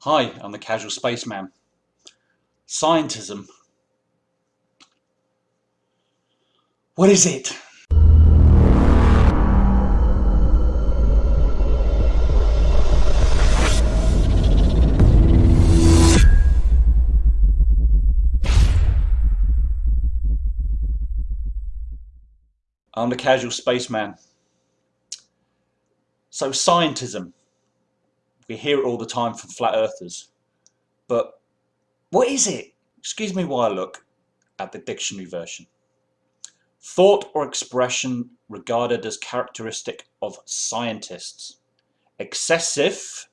Hi, I'm the Casual Spaceman. Scientism. What is it? I'm the Casual Spaceman. So scientism, we hear it all the time from flat earthers. But what is it? Excuse me while I look at the dictionary version. Thought or expression regarded as characteristic of scientists. Excessive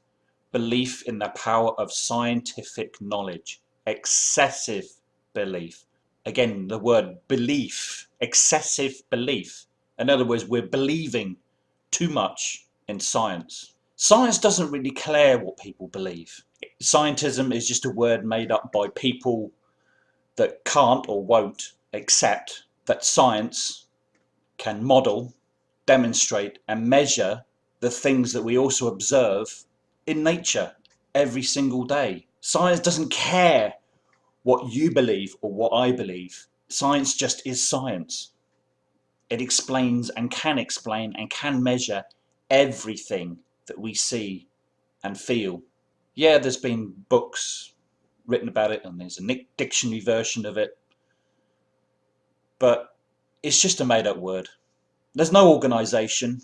belief in the power of scientific knowledge. Excessive belief. Again, the word belief. Excessive belief. In other words, we're believing too much in science. Science doesn't really care what people believe. Scientism is just a word made up by people that can't or won't accept that science can model, demonstrate and measure the things that we also observe in nature every single day. Science doesn't care what you believe or what I believe. Science just is science. It explains and can explain and can measure everything that we see and feel. Yeah, there's been books written about it and there's a dictionary version of it, but it's just a made up word. There's no organisation,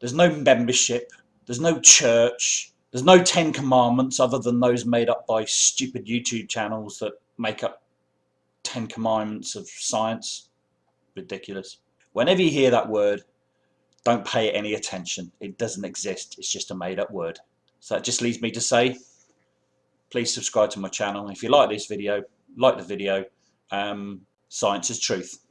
there's no membership, there's no church, there's no Ten Commandments other than those made up by stupid YouTube channels that make up Ten Commandments of science. Ridiculous. Whenever you hear that word, don't pay it any attention. It doesn't exist. It's just a made up word. So that just leaves me to say, please subscribe to my channel. If you like this video, like the video. Um, science is truth.